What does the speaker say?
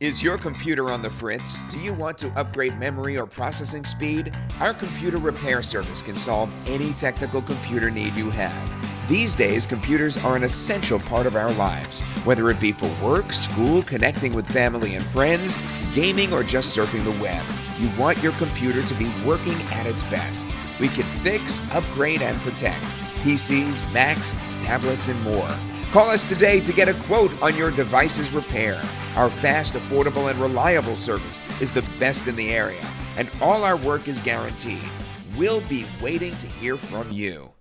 Is your computer on the fritz? Do you want to upgrade memory or processing speed? Our computer repair service can solve any technical computer need you have. These days, computers are an essential part of our lives, whether it be for work, school, connecting with family and friends, gaming, or just surfing the web. You want your computer to be working at its best. We can fix, upgrade, and protect PCs, Macs, tablets, and more. Call us today to get a quote on your device's repair. Our fast, affordable, and reliable service is the best in the area, and all our work is guaranteed. We'll be waiting to hear from you.